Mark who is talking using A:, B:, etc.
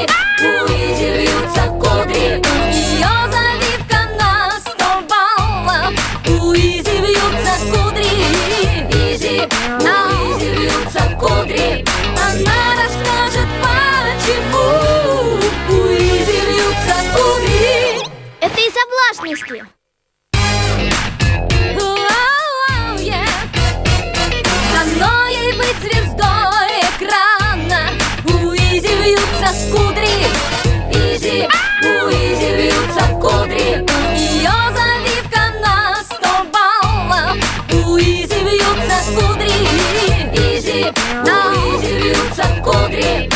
A: кудри У Изи вьются кудри Ее завивка на сто У Изи вьются кудри. Изи, на Изи вьются кудри. Она расскажет почему. У Изи вьются кудри.
B: Это из-за влажности
A: кудри. Изи, у Изи вьются кудри. Ее завивка на сто баллов. У Изи вьются кудри. Изи, у Изи вьются кудри.